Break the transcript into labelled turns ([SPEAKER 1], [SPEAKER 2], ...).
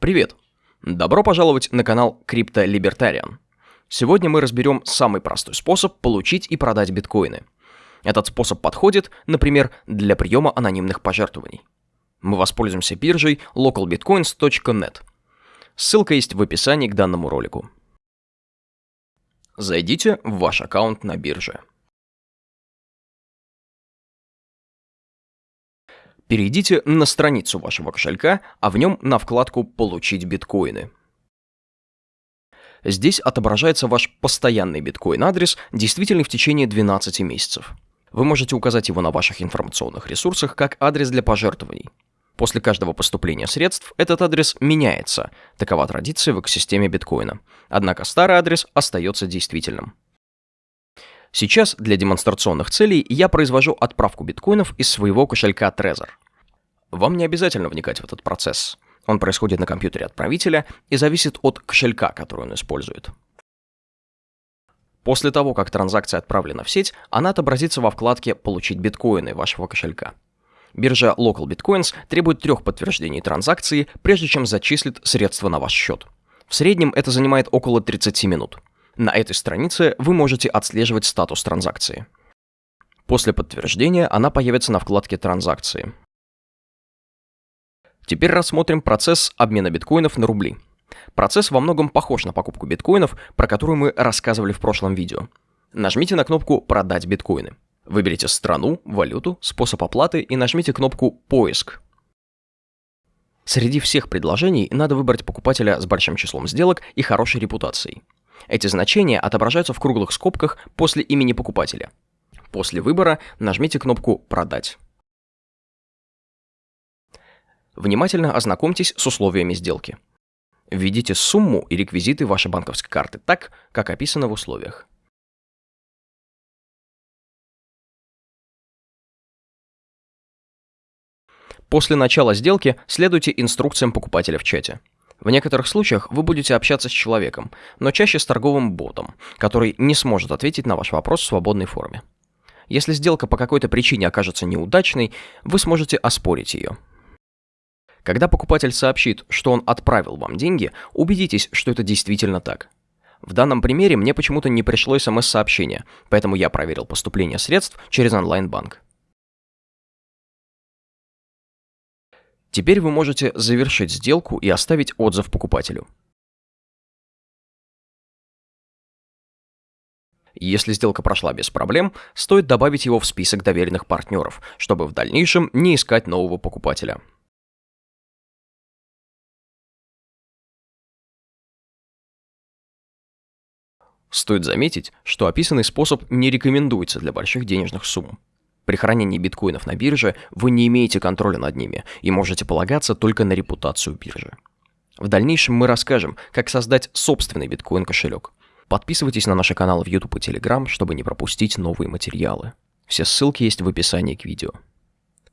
[SPEAKER 1] Привет! Добро пожаловать на канал Crypto Libertarian. Сегодня мы разберем самый простой способ получить и продать биткоины. Этот способ подходит, например, для приема анонимных пожертвований. Мы воспользуемся биржей localbitcoins.net. Ссылка есть в описании к данному ролику. Зайдите в ваш аккаунт на бирже. Перейдите на страницу вашего кошелька, а в нем на вкладку «Получить биткоины». Здесь отображается ваш постоянный биткоин-адрес, действительный в течение 12 месяцев. Вы можете указать его на ваших информационных ресурсах как адрес для пожертвований. После каждого поступления средств этот адрес меняется. Такова традиция в экосистеме биткоина. Однако старый адрес остается действительным. Сейчас для демонстрационных целей я произвожу отправку биткоинов из своего кошелька Trezor. Вам не обязательно вникать в этот процесс. Он происходит на компьютере отправителя и зависит от кошелька, который он использует. После того, как транзакция отправлена в сеть, она отобразится во вкладке «Получить биткоины» вашего кошелька. Биржа Local Bitcoins требует трех подтверждений транзакции, прежде чем зачислит средства на ваш счет. В среднем это занимает около 30 минут. На этой странице вы можете отслеживать статус транзакции. После подтверждения она появится на вкладке «Транзакции». Теперь рассмотрим процесс обмена биткоинов на рубли. Процесс во многом похож на покупку биткоинов, про которую мы рассказывали в прошлом видео. Нажмите на кнопку «Продать биткоины». Выберите страну, валюту, способ оплаты и нажмите кнопку «Поиск». Среди всех предложений надо выбрать покупателя с большим числом сделок и хорошей репутацией. Эти значения отображаются в круглых скобках после имени покупателя. После выбора нажмите кнопку «Продать». Внимательно ознакомьтесь с условиями сделки. Введите сумму и реквизиты вашей банковской карты так, как описано в условиях. После начала сделки следуйте инструкциям покупателя в чате. В некоторых случаях вы будете общаться с человеком, но чаще с торговым ботом, который не сможет ответить на ваш вопрос в свободной форме. Если сделка по какой-то причине окажется неудачной, вы сможете оспорить ее. Когда покупатель сообщит, что он отправил вам деньги, убедитесь, что это действительно так. В данном примере мне почему-то не пришло смс-сообщение, поэтому я проверил поступление средств через онлайн-банк. Теперь вы можете завершить сделку и оставить отзыв покупателю. Если сделка прошла без проблем, стоит добавить его в список доверенных партнеров, чтобы в дальнейшем не искать нового покупателя. Стоит заметить, что описанный способ не рекомендуется для больших денежных сумм. При хранении биткоинов на бирже вы не имеете контроля над ними и можете полагаться только на репутацию биржи. В дальнейшем мы расскажем, как создать собственный биткоин-кошелек. Подписывайтесь на наши каналы в YouTube и Telegram, чтобы не пропустить новые материалы. Все ссылки есть в описании к видео.